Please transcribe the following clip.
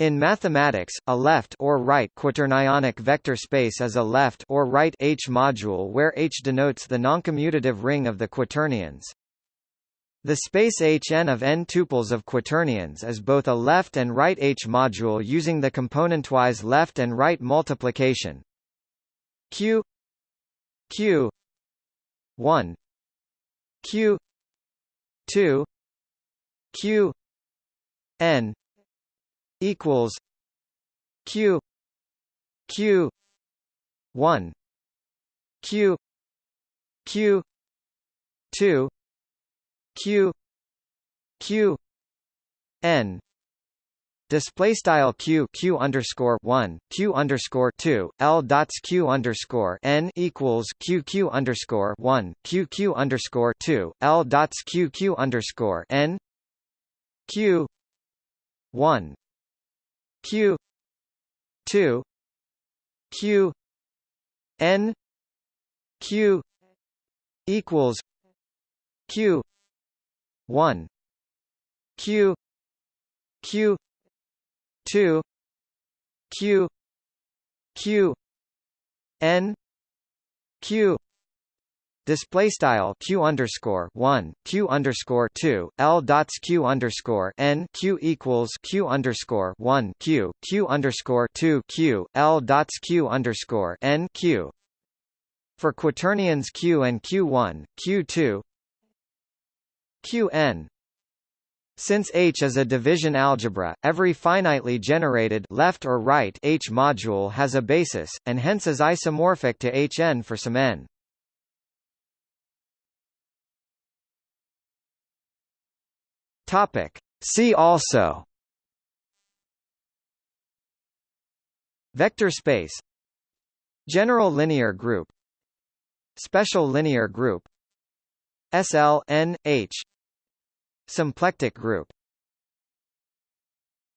In mathematics, a left or right quaternionic vector space is a left or right H module where H denotes the noncommutative ring of the quaternions. The space Hn of n tuples of quaternions is both a left and right H module using the componentwise left and right multiplication q q 1 q 2 q n equals q q 1 q q 2 q q n. Display style q q underscore one q underscore two l dots q underscore n equals q q underscore one q q underscore two l dots q q underscore n q one q. 2 q. N. Q. equals q. 1 q. Q. 2 q. Q. N. Q Display style q underscore one q underscore two l dots q underscore n q equals q underscore one q q underscore two q l dots q underscore n q. For quaternions q and q1, q2, qn. Since H is a division algebra, every finitely generated left or right H module has a basis, and hence is isomorphic to Hn for some n. Topic. See also Vector space General linear group Special linear group SL N H Symplectic group